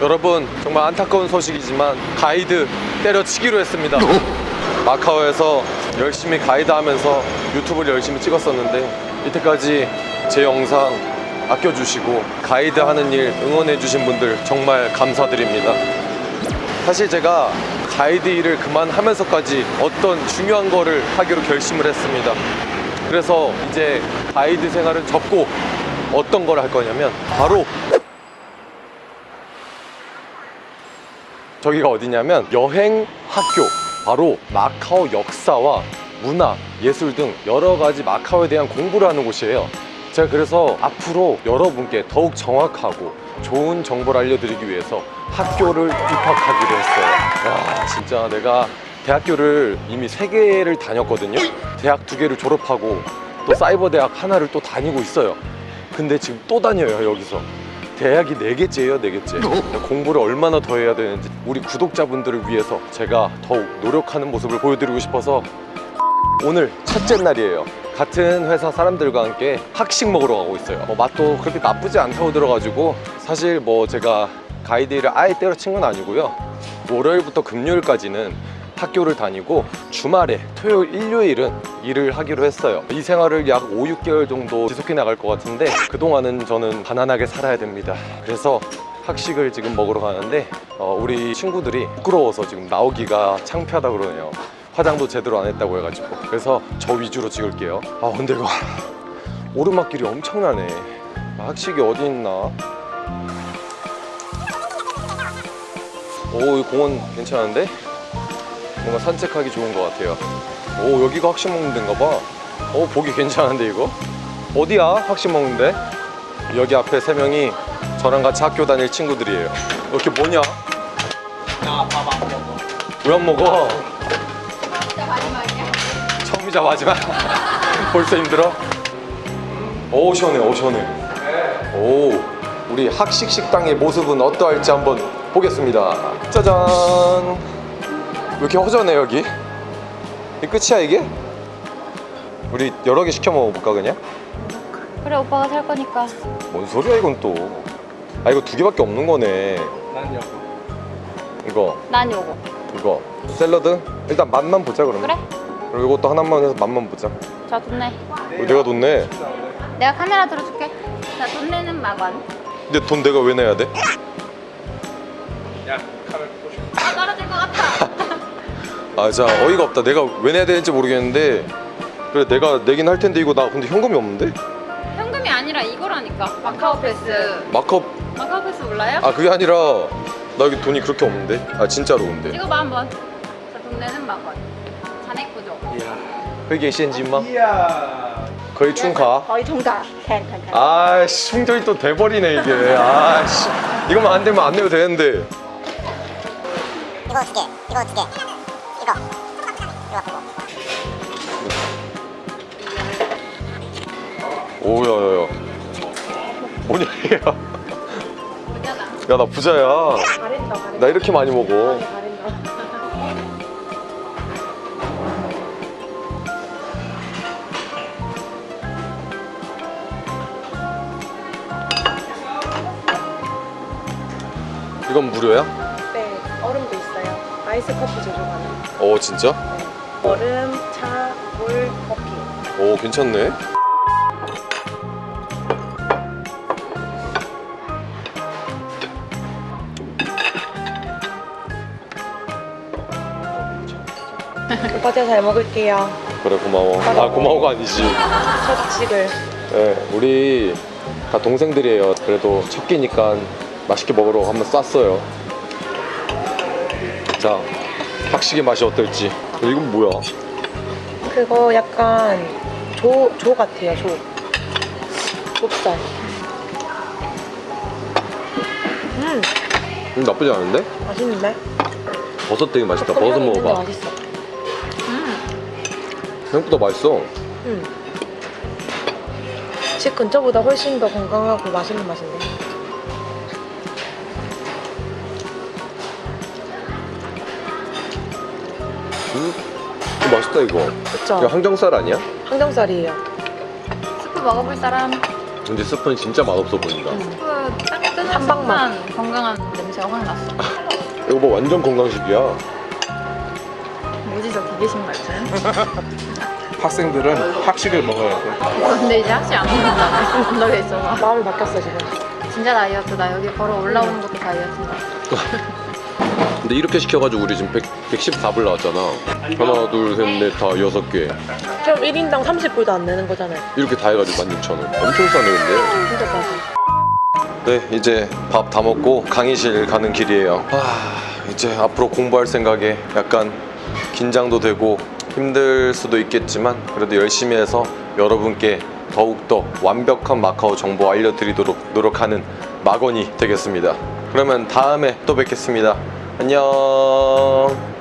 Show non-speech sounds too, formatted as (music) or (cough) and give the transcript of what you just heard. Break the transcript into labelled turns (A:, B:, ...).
A: 여러분 정말 안타까운 소식이지만 가이드 때려치기로 했습니다. 마카오에서 열심히 가이드 하면서 유튜브를 열심히 찍었었는데 이때까지 제 영상 아껴주시고 가이드 하는 일 응원해주신 분들 정말 감사드립니다. 사실 제가 가이드 일을 그만하면서까지 어떤 중요한 거를 하기로 결심을 했습니다. 그래서 이제 가이드 생활을 접고 어떤 걸 할 거냐면 바로 저기가 어디냐면 여행 학교 바로 마카오 역사와 문화, 예술 등 여러 가지 마카오에 대한 공부를 하는 곳이에요. 제가 그래서 앞으로 여러분께 더욱 정확하고 좋은 정보를 알려드리기 위해서 학교를 입학하기로 했어요. 와 진짜 내가 대학교를 이미 세 개를 다녔거든요. 대학 두 개를 졸업하고 또 사이버 대학 하나를 또 다니고 있어요. 근데 지금 또 다녀요 여기서 대학이 네개째예요네개째. 공부를 얼마나 더 해야 되는지 우리 구독자분들을 위해서 제가 더욱 노력하는 모습을 보여드리고 싶어서 오늘 첫째 날이에요. 같은 회사 사람들과 함께 학식 먹으러 가고 있어요. 뭐 맛도 그렇게 나쁘지 않다고 들어가지고 사실 뭐 제가 가이드 일을 아예 때려친 건 아니고요. 월요일부터 금요일까지는 학교를 다니고 주말에 토요일 일요일은 일을 하기로 했어요. 이 생활을 약 5, 6개월 정도 지속해 나갈 것 같은데 그동안은 저는 가난하게 살아야 됩니다. 그래서 학식을 지금 먹으러 가는데 어, 우리 친구들이 부끄러워서 지금 나오기가 창피하다 그러네요. 화장도 제대로 안 했다고 해가지고. 그래서 저 위주로 찍을게요. 아 근데 이거 (laughs) 오르막길이 엄청나네. 학식이 어디 있나? 오, 이 공원 괜찮은데? 뭔가 산책하기 좋은 것 같아요 오, 여기가 학식 먹는 데인가 봐 오, 보기 괜찮은데 이거? 어디야? 학식 먹는 데? 여기 앞에 세 명이 저랑 같이 학교 다닐 친구들이에요 이렇게 뭐냐?
B: 나 밥 안 먹어.
A: 왜 안 먹어?
C: 진짜 마지막이야.
A: 처음이자 마지막 (laughs) 벌써 힘들어? 오 시원해 오 시원해 오 우리 학식 식당의 모습은 어떠할지 한번 보겠습니다 짜잔 왜 이렇게 허전해 여기? 이 끝이야 이게? 우리 여러 개 시켜 먹어볼까 그냥?
C: 그래 오빠가 살 거니까.
A: 뭔 소리야 이건 또 아 이거 두 개밖에 없는 거네
B: 난 여보.
A: 이거
C: 난 요거.
A: 이거 샐러드? 일단 맛만 보자 그러면
C: 그래?
A: 그리고 이것도 하나만 해서 맛만 보자
C: 자 돈 내.
A: 어, 내가 돈 내?
C: 내가 카메라 들어줄게. 자 돈 내는 막원.
A: 근데 돈 내가 왜 내야 돼?
B: 야, 카메라 보고 싶어.
C: 아, 떨어질 것 같아.
A: 아자 어이가 없다 내가 왜 내야 되는지 모르겠는데 그래 내가 내긴 할 텐데 이거 나 근데 현금이 없는데?
C: 현금이 아니라 이거라니까. 마카오 패스.
A: 마커
C: 마카오 패스 몰라요?
A: 아 그게 아니라 나 여기 돈이 그렇게 없는데 아 진짜로 근데
C: 찍어봐 한번. 자돈 내는. 자네 거죠?
B: 이야.
A: 회계 시엔진마
B: 이야.
A: 거의 충가
C: 거의 통과. 캔, 캔, 캔.
A: 아씨 충전이 또 돼버리네 이게 아씨 이거만 안 되면 안 내도 되는데
D: 이거 두 개, 이거 이거, 이거 갖고.
A: 오야야야 뭐냐 이게
C: 부자다.
A: 야나 부자야 나 이렇게 많이 먹어 이건 무료야?
E: 네, 얼음도 있어요. 아이스 커피 제조하는.
A: 어 진짜?
E: 네. 얼음, 차, 물, 커피.
A: 오 괜찮네
E: 오빠 제가 잘 먹을게요.
A: 그래 고마워 아 고마워가 아니지
E: 첫 식을.
A: 네, 우리 다 동생들이에요 그래도 첫 끼니까 맛있게 먹으러 한번 쐈어요 자 학식의 맛이 어떨지 이건 뭐야?
E: 그거 약간 조, 조 같아요, 조. 좁쌀. 음,
A: 음, 나쁘지 않은데?
E: 맛있는데?
A: 버섯 되게 맛있다 버섯 먹어봐
E: 맛있어.
A: 생각보다 맛있어
E: 음. 집 근처보다 훨씬 더 건강하고 맛있는 맛인데.
A: 맛있다 이거
E: 그쵸?
A: 이거 항정살 아니야?
E: 항정살이에요.
C: 스프 먹어볼 사람.
A: 근데 스프는 진짜 맛없어 보인다
E: 음.
C: 스프 딱 뜨는
E: 한방
C: 순한 건강한 냄새가 확 났어. (laughs)
A: 이거 뭐 완전 건강식이야
C: 뭐지 저 기계식 말투는? (laughs)
B: 학생들은 학식을 먹어야 돼.
C: 근데 이제 학식 안 먹는다며. 건너에 있어서.
E: 마음이 바뀌었어 지금.
C: 진짜 다이어트다. 여기 걸어 올라오는 것도 다이어트다. (laughs)
A: 근데 이렇게 시켜가지고 우리 지금 100, 114불 나왔잖아. 하나 둘셋넷다 여섯 개.
E: 그럼 1인당 30불도 안 내는 거잖아요.
A: 이렇게 다 해가지고 16,000원. 엄청 싸네 근데.
E: 진짜 싸지.
A: 네 이제 밥 다 먹고 강의실 가는 길이에요. 아 이제 앞으로 공부할 생각에 약간 긴장도 되고 힘들 수도 있겠지만 그래도 열심히 해서 여러분께 더욱더 완벽한 마카오 정보 알려드리도록 노력하는 막원이 되겠습니다. 그러면 다음에 또 뵙겠습니다 안녕